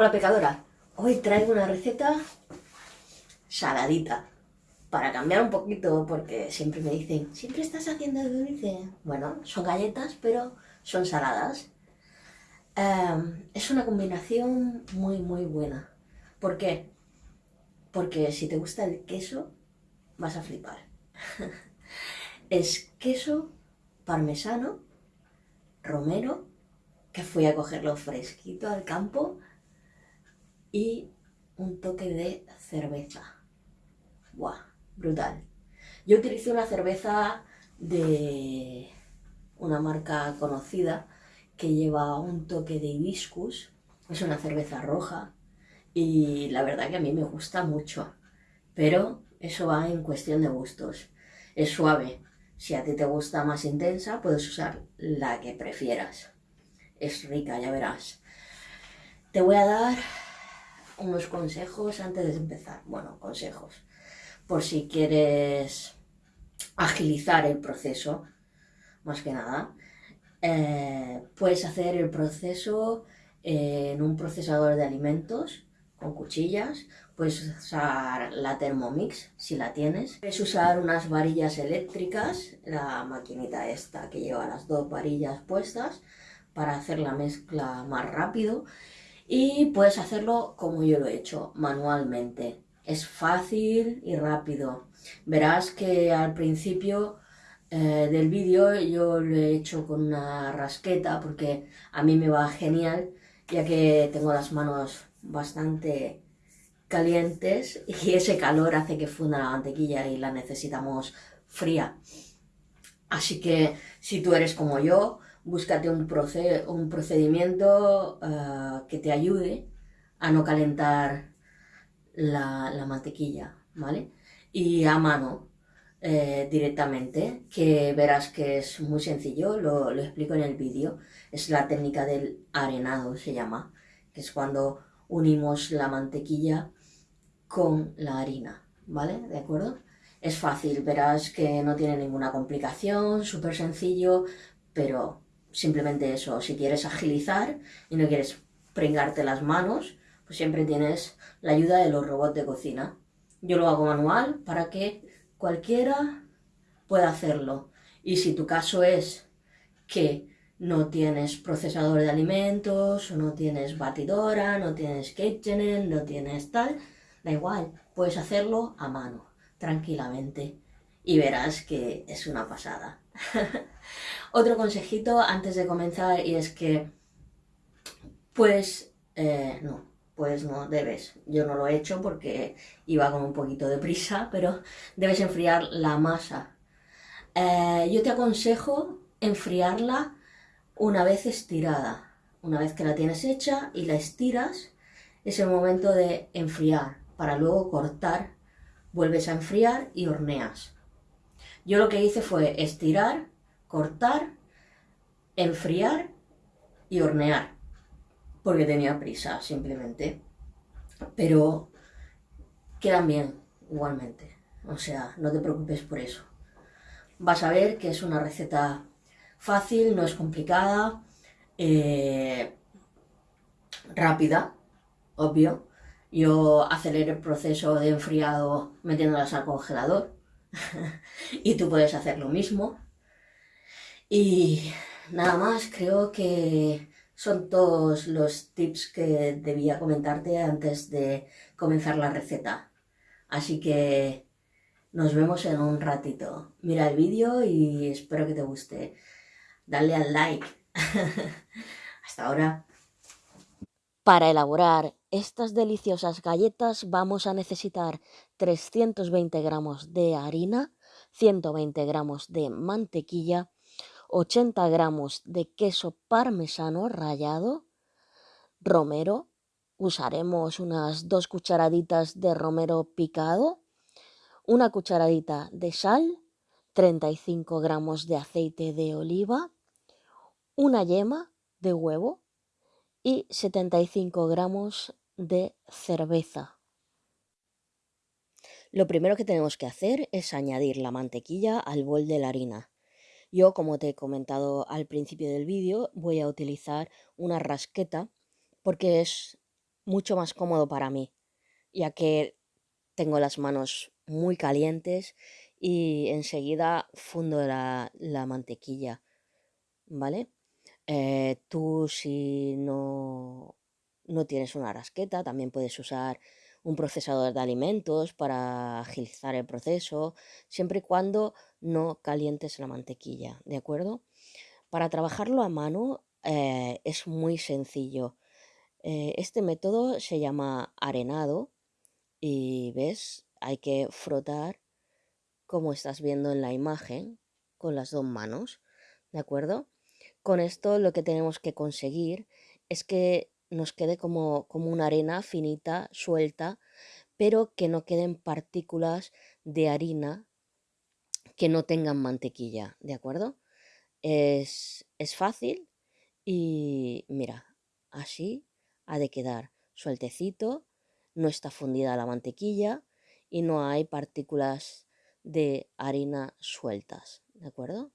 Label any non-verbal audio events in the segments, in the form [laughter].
Hola pecadora, hoy traigo una receta saladita para cambiar un poquito porque siempre me dicen, ¿siempre estás haciendo dulce? Bueno, son galletas pero son saladas. Em, es una combinación muy muy buena. ¿Por qué? Porque si te gusta el queso vas a flipar. [laughs] es queso parmesano, romero, que fui a cogerlo fresquito al campo y un toque de cerveza. ¡Buah! Brutal. Yo utilicé una cerveza de una marca conocida que lleva un toque de hibiscus. Es una cerveza roja y la verdad que a mí me gusta mucho. Pero eso va en cuestión de gustos. Es suave. Si a ti te gusta más intensa, puedes usar la que prefieras. Es rica, ya verás. Te voy a dar unos consejos antes de empezar. Bueno, consejos. Por si quieres agilizar el proceso, más que nada. Eh, puedes hacer el proceso en un procesador de alimentos con cuchillas. Puedes usar la Thermomix si la tienes. Puedes usar unas varillas eléctricas, la maquinita esta que lleva las dos varillas puestas para hacer la mezcla más rápido y puedes hacerlo como yo lo he hecho, manualmente. Es fácil y rápido. Verás que al principio eh, del vídeo yo lo he hecho con una rasqueta porque a mí me va genial ya que tengo las manos bastante calientes [laughs] y ese calor hace que funda la mantequilla y la necesitamos fría. Así que si tú eres como yo, búscate un, procedimiento eh, que te ayude a no calentar la, mantequilla, ¿vale? Y a mano eh, directamente, que verás que es muy sencillo, lo, lo explico en el vídeo. Es la técnica del arenado, se llama, que es cuando unimos la mantequilla con la harina, ¿vale? ¿De acuerdo? Es fácil, verás que no tiene ninguna complicación, súper sencillo, pero simplemente eso, si quieres agilizar y no quieres pringarte las manos, pues siempre tienes la ayuda de los robots de cocina. Yo lo hago manual para que cualquiera pueda hacerlo. Y si tu caso es que no tienes procesador de alimentos, o no tienes batidora, no tienes KitchenAid, no tienes tal, da igual, puedes hacerlo a mano, tranquilamente. Y verás que es una pasada. [laughs] Otro consejito antes de comenzar y es que, pues, eh, no, pues no, debes. Yo no lo he hecho porque iba con un poquito de prisa, pero debes enfriar la masa. Eh, yo te aconsejo enfriarla una vez estirada. Una vez que la tienes hecha y la estiras, es el momento de enfriar para luego cortar, vuelves a enfriar y horneas. Yo lo que hice fue estirar, cortar, enfriar y hornear, porque tenía prisa simplemente. Pero quedan bien igualmente, o sea, no te preocupes por eso. Vas a ver que es una receta fácil, no es complicada, eh, rápida, obvio. Yo aceleré el proceso de enfriado metiéndolas al congelador [laughs] y tú puedes hacer lo mismo. Y nada más, creo que son todos los tips que debía comentarte antes de comenzar la receta. Así que nos vemos en un ratito. Mira el vídeo y espero que te guste. Dale al like. [laughs] Hasta ahora. Para elaborar estas deliciosas galletas vamos a necesitar 320 gramos de harina, 120 gramos de mantequilla, 80 gramos de queso parmesano rallado, romero, usaremos unas dos cucharaditas de romero picado, una cucharadita de sal, 35 gramos de aceite de oliva, una yema de huevo y 75 gramos de cerveza. Lo primero que tenemos que hacer es añadir la mantequilla al bol de la harina. Yo, como te he comentado al principio del vídeo, voy a utilizar una rasqueta porque es mucho más cómodo para mí, ya que tengo las manos muy calientes y enseguida fundo la, mantequilla, ¿vale? Eh, tú si no, no tienes una rasqueta, también puedes usar un procesador de alimentos para agilizar el proceso, siempre y cuando no calientes la mantequilla, ¿de acuerdo? Para trabajarlo a mano eh, es muy sencillo. Eh, este método se llama arenado y ves, hay que frotar como estás viendo en la imagen con las dos manos, ¿de acuerdo? Con esto lo que tenemos que conseguir es que nos quede como, como una arena finita, suelta, pero que no queden partículas de harina que no tengan mantequilla, ¿de acuerdo? Es, es fácil y mira, así ha de quedar sueltecito, no está fundida la mantequilla y no hay partículas de harina sueltas, ¿de acuerdo?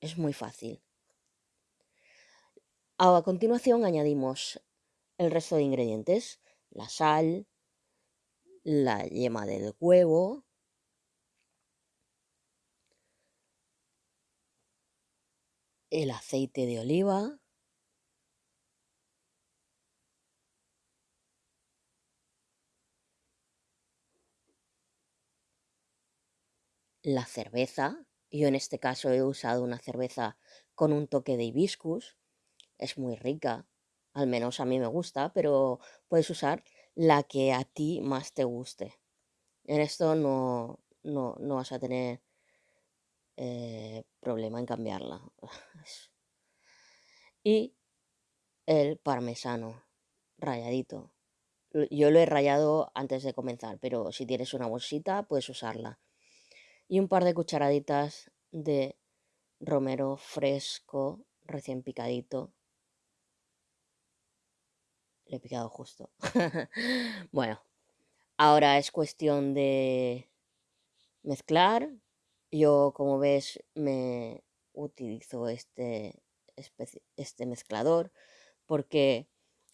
Es muy fácil. A continuación añadimos el resto de ingredientes, la sal, la yema del huevo, el aceite de oliva, la cerveza, yo en este caso he usado una cerveza con un toque de hibiscus, es muy rica, al menos a mí me gusta, pero puedes usar la que a ti más te guste. En esto no, no, vas a tener eh, problema en cambiarla. [laughs] y el parmesano rayadito. Yo lo he rayado antes de comenzar, pero si tienes una bolsita puedes usarla. Y un par de cucharaditas de romero fresco, recién picadito, le he picado justo. [laughs] bueno, ahora es cuestión de mezclar. Yo, como ves, me utilizo este, este mezclador porque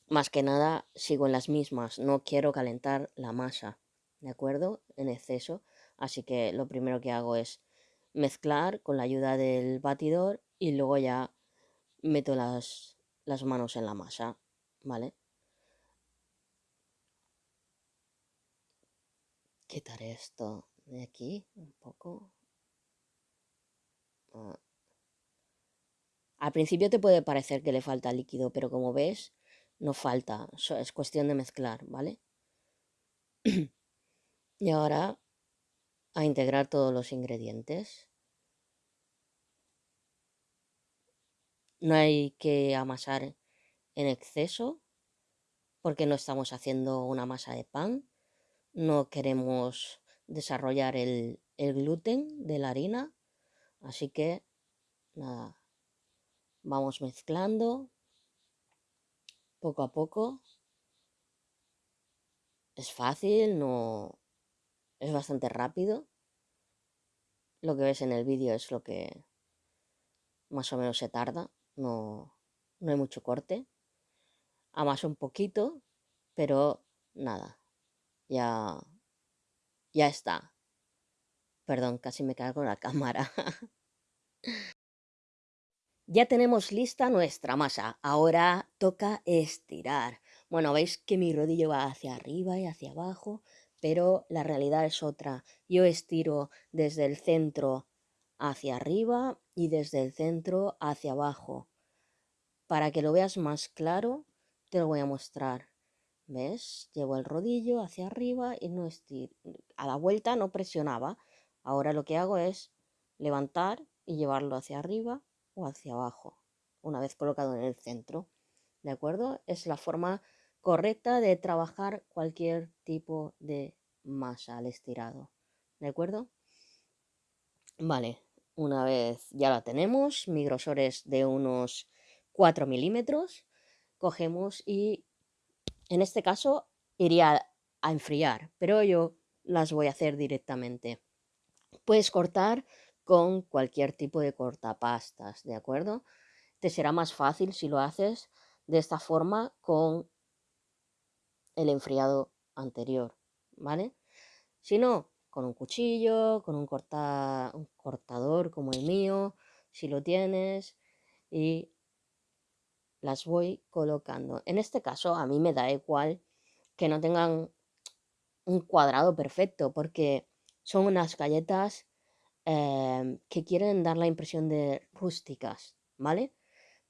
más que nada sigo en las mismas. No quiero calentar la masa, ¿de acuerdo? En exceso. Así que lo primero que hago es mezclar con la ayuda del batidor y luego ya meto las, las manos en la masa, ¿vale? quitar esto de aquí un poco. Ah. Al principio te puede parecer que le falta líquido, pero como ves, no falta. Es cuestión de mezclar, ¿vale? [clears throat] y ahora a integrar todos los ingredientes. No hay que amasar en exceso porque no estamos haciendo una masa de pan no queremos desarrollar el, gluten de la harina, así que nada, vamos mezclando poco a poco. Es fácil, no es bastante rápido. Lo que ves en el vídeo es lo que más o menos se tarda, no, no hay mucho corte. Amaso un poquito, pero nada, ya, ya está. Perdón, casi me con la cámara. [laughs] ya tenemos lista nuestra masa. Ahora toca estirar. Bueno, veis que mi rodillo va hacia arriba y hacia abajo, pero la realidad es otra. Yo estiro desde el centro hacia arriba y desde el centro hacia abajo. Para que lo veas más claro, te lo voy a mostrar. ¿Ves? Llevo el rodillo hacia arriba y no estiro. A la vuelta no presionaba. Ahora lo que hago es levantar y llevarlo hacia arriba o hacia abajo, una vez colocado en el centro. ¿De acuerdo? Es la forma correcta de trabajar cualquier tipo de masa al estirado. ¿De acuerdo? Vale, una vez ya la tenemos, mi grosor es de unos 4 milímetros, cogemos y en este caso iría a enfriar, pero yo las voy a hacer directamente. Puedes cortar con cualquier tipo de cortapastas, ¿de acuerdo? Te será más fácil si lo haces de esta forma con el enfriado anterior, ¿vale? Si no, con un cuchillo, con un, un cortador como el mío, si lo tienes, y las voy colocando. En este caso, a mí me da igual que no tengan un cuadrado perfecto, porque son unas galletas em, que quieren dar la impresión de rústicas, ¿vale?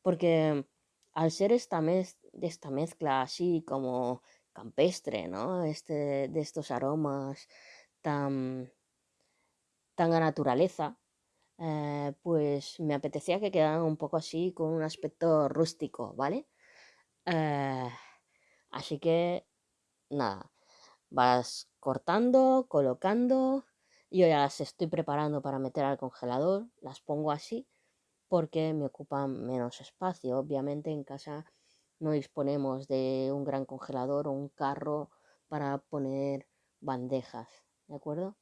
Porque al ser esta, mez esta mezcla así como campestre, ¿no? Este, de estos aromas tan, tan a naturaleza, eh, pues me apetecía que quedaran un poco así con un aspecto rústico, ¿vale? Eh, así que nada, vas cortando, colocando, yo ya las estoy preparando para meter al congelador, las pongo así porque me ocupan menos espacio. Obviamente en casa no disponemos de un gran congelador o un carro para poner bandejas, ¿de acuerdo?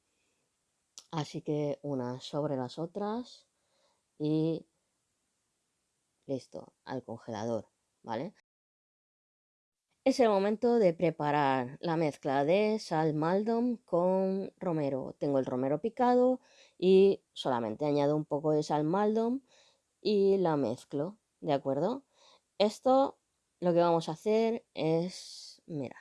Así que unas sobre las otras y listo, al congelador, ¿vale? Es el momento de preparar la mezcla de sal maldon con romero. Tengo el romero picado y solamente añado un poco de sal maldon y la mezclo, ¿de acuerdo? Esto lo que vamos a hacer es, mira,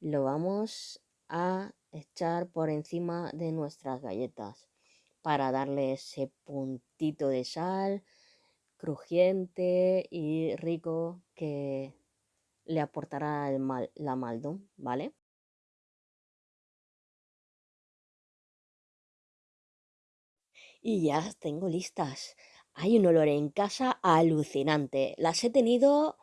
lo vamos a echar por encima de nuestras galletas para darle ese puntito de sal crujiente y rico que le aportará el mal, la maldon, ¿vale? Y ya tengo listas. Hay un olor en casa alucinante. Las he tenido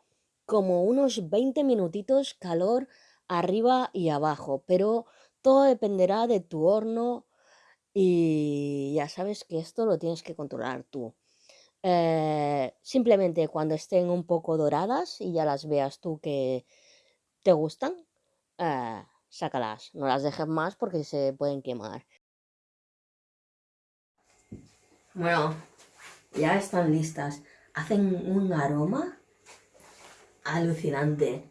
como unos 20 minutitos calor arriba y abajo, pero todo dependerá de tu horno y ya sabes que esto lo tienes que controlar tú. Eh, simplemente cuando estén un poco doradas y ya las veas tú que te gustan, eh, sácalas. No las dejes más porque se pueden quemar. Bueno, ya están listas. Hacen un aroma alucinante.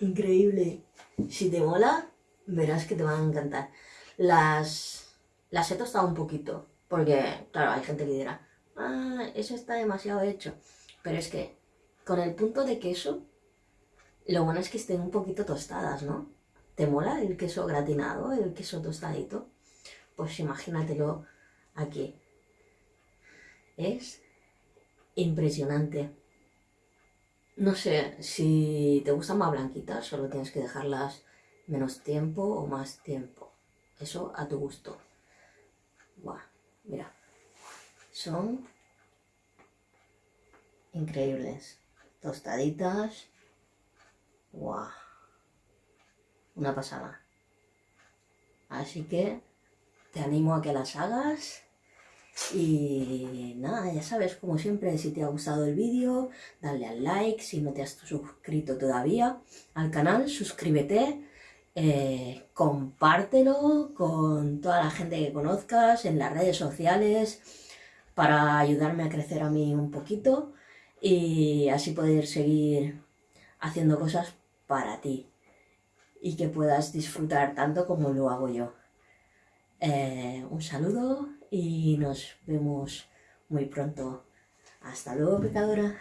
Increíble. Si te mola, verás que te van a encantar. Las, las he tostado un poquito, porque, claro, hay gente que dirá, ah, eso está demasiado hecho. Pero es que, con el punto de queso, lo bueno es que estén un poquito tostadas, ¿no? ¿Te mola el queso gratinado, el queso tostadito? Pues imagínatelo aquí. Es impresionante. No sé, si te gustan más blanquitas, solo tienes que dejarlas menos tiempo o más tiempo. Eso a tu gusto. Buah, mira. Son increíbles. Tostaditas. Buah. Una pasada. Así que te animo a que las hagas. Y nada, ya sabes, como siempre, si te ha gustado el vídeo, dale al like, si no te has suscrito todavía al canal, suscríbete eh, compártelo con toda la gente que conozcas en las redes sociales para ayudarme a crecer a mí un poquito y así poder seguir haciendo cosas para ti y que puedas disfrutar tanto como lo hago yo. Eh, un saludo y nos vemos muy pronto. Hasta luego, pecadora.